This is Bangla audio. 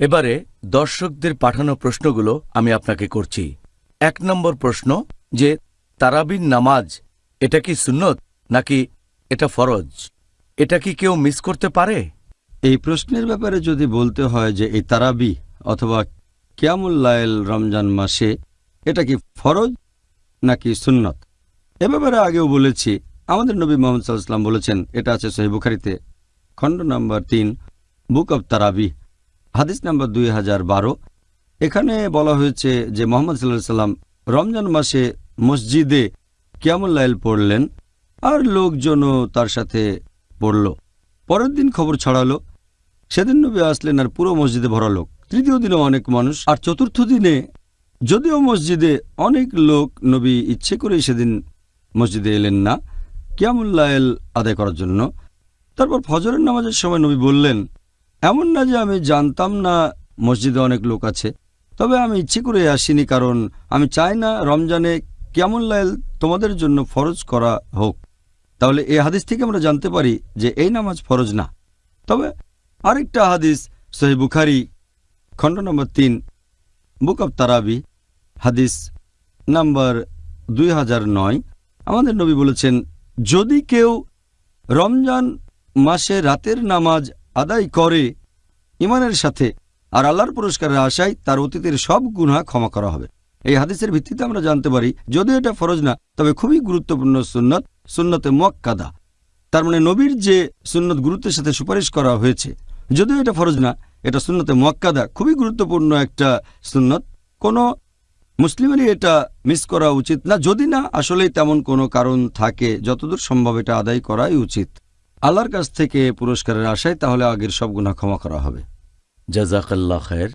এবারে দর্শকদের পাঠানো প্রশ্নগুলো আমি আপনাকে করছি। এক নম্বর প্রশ্ন যে তারাবির নামাজ, এটা কি সুন্নত নাকি এটা ফরজ? এটা কি কেউ মিস করতে পারে? এই প্রশ্নের ব্যাপারে যদি বলতে হয় যে, এই তারাবি অথবা কিয়ামুল্লায়েল রমজান মাসে এটা কি ফরজ নাকি সুন্নত? এ ব্যাপারে আগেও বলেছি, আমাদের নবী মোহাম্মদ সাল্লাম বলেছেন, এটা আছে সহি বুখারিতে, খণ্ড নম্বর তিন, বুক অব তারাবি। হাদিস নাম্বার দুই হাজার বারো। এখানে বলা হয়েছে যে মোহাম্মদ সাল্লাহ সাল্লাম রমজান মাসে মসজিদে কিয়ামুল্লাইল পড়লেন আর লোকজনও তার সাথে পড়ল। পরের দিন খবর ছড়ালো, সেদিন নবী আসলেন আর পুরো মসজিদে ভরা লোক। তৃতীয় দিনে অনেক মানুষ, আর চতুর্থ দিনে যদিও মসজিদে অনেক লোক, নবী ইচ্ছে করেই সেদিন মসজিদে এলেন না কিয়ামুল্লায়েল আদায় করার জন্য। তারপর ফজরের নামাজের সময় নবী বললেন এমন না যে আমি জানতাম না মসজিদে অনেক লোক আছে, তবে আমি ইচ্ছে করে আসিনি কারণ আমি চাই না রমজানে কিয়ামুল্লায়েল তোমাদের জন্য ফরজ করা হোক। তাহলে এই হাদিস থেকে আমরা জানতে পারি যে এই নামাজ ফরজ না। তবে আরেকটা হাদিস সহি বুখারি, খণ্ড নম্বর তিন, বুক অব তারাবি, হাদিস নাম্বার দুই নয়। আমাদের নবী বলেছেন, যদি কেউ রমজান মাসে রাতের নামাজ আদায় করে ইমানের সাথে আর আল্লাহর পুরস্কারের আশায় তার অতীতের সব গুণা ক্ষমা করা হবে। এই হাদিসের ভিত্তিতে আমরা জানতে পারি, যদিও এটা ফরজ না, তবে খুবই গুরুত্বপূর্ণ সুন্নত, সুন্নতে মোয়াক্কাদা। তার মানে নবীর যে সুন্নত গুরুত্বের সাথে সুপারিশ করা হয়েছে, যদিও এটা ফরজ না, এটা সুন্নতে মোয়াক্কাদা খুবই গুরুত্বপূর্ণ একটা সুন্নত। কোনো মুসলিমেরই এটা মিস করা উচিত না, যদি না, আসলেই তেমন কোনো কারণ থাকে, যতদূর সম্ভব এটা আদায় করাই উচিত। আল্লাহর কাছ থেকে পুরস্কারের আশায় তাহলে আগের সব গুণা ক্ষমা করা হবে। জাজাকাল্লা খায়ের।